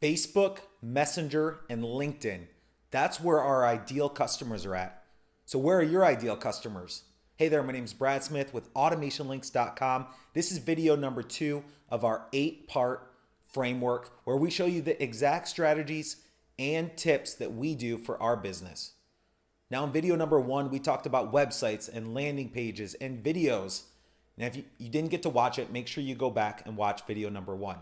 Facebook, Messenger, and LinkedIn. That's where our ideal customers are at. So, where are your ideal customers? Hey there, my name is Brad Smith with AutomationLinks.com. This is video number two of our eight part framework where we show you the exact strategies and tips that we do for our business. Now, in video number one, we talked about websites and landing pages and videos. Now, if you, you didn't get to watch it, make sure you go back and watch video number one.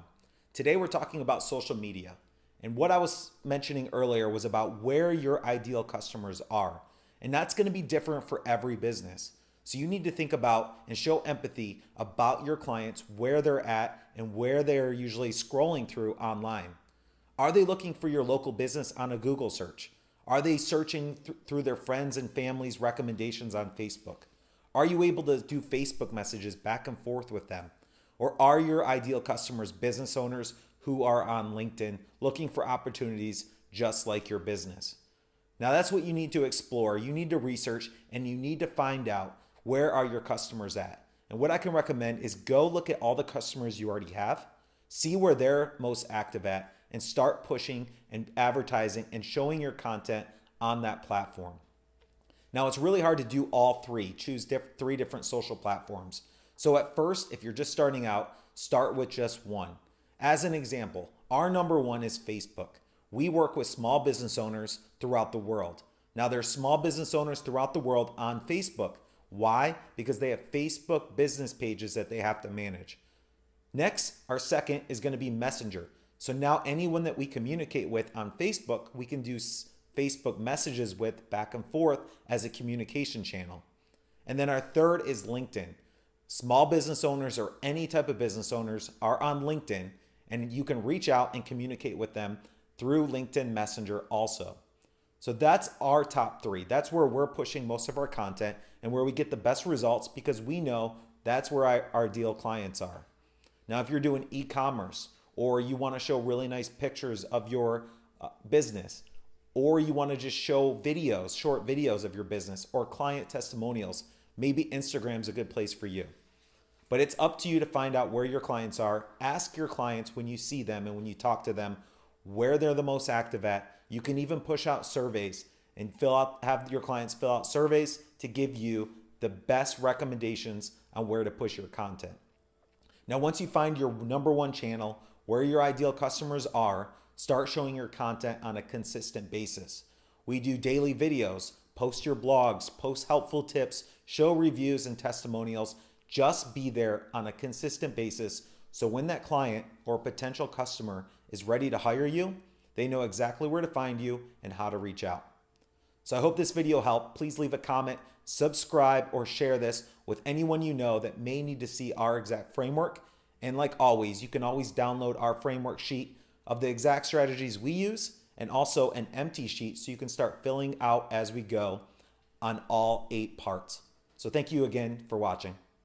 Today we're talking about social media. And what I was mentioning earlier was about where your ideal customers are. And that's going to be different for every business. So you need to think about and show empathy about your clients, where they're at and where they're usually scrolling through online. Are they looking for your local business on a Google search? Are they searching th through their friends and family's recommendations on Facebook? Are you able to do Facebook messages back and forth with them? Or are your ideal customers business owners who are on LinkedIn looking for opportunities just like your business? Now that's what you need to explore. You need to research and you need to find out where are your customers at. And what I can recommend is go look at all the customers you already have, see where they're most active at, and start pushing and advertising and showing your content on that platform. Now it's really hard to do all three. Choose diff three different social platforms. So at first, if you're just starting out, start with just one. As an example, our number one is Facebook. We work with small business owners throughout the world. Now there's small business owners throughout the world on Facebook. Why? Because they have Facebook business pages that they have to manage. Next, our second is going to be Messenger. So now anyone that we communicate with on Facebook, we can do Facebook messages with back and forth as a communication channel. And then our third is LinkedIn. Small business owners or any type of business owners are on LinkedIn and you can reach out and communicate with them through LinkedIn Messenger also. So that's our top three. That's where we're pushing most of our content and where we get the best results because we know that's where our ideal clients are. Now, if you're doing e-commerce or you want to show really nice pictures of your uh, business, or you want to just show videos, short videos of your business or client testimonials, maybe Instagram's a good place for you. But it's up to you to find out where your clients are. Ask your clients when you see them and when you talk to them where they're the most active at. You can even push out surveys and fill out have your clients fill out surveys to give you the best recommendations on where to push your content. Now, once you find your number one channel, where your ideal customers are, start showing your content on a consistent basis. We do daily videos, post your blogs, post helpful tips, show reviews and testimonials. Just be there on a consistent basis so when that client or potential customer is ready to hire you, they know exactly where to find you and how to reach out. So I hope this video helped. Please leave a comment, subscribe, or share this with anyone you know that may need to see our exact framework. And like always, you can always download our framework sheet of the exact strategies we use and also an empty sheet so you can start filling out as we go on all eight parts. So thank you again for watching.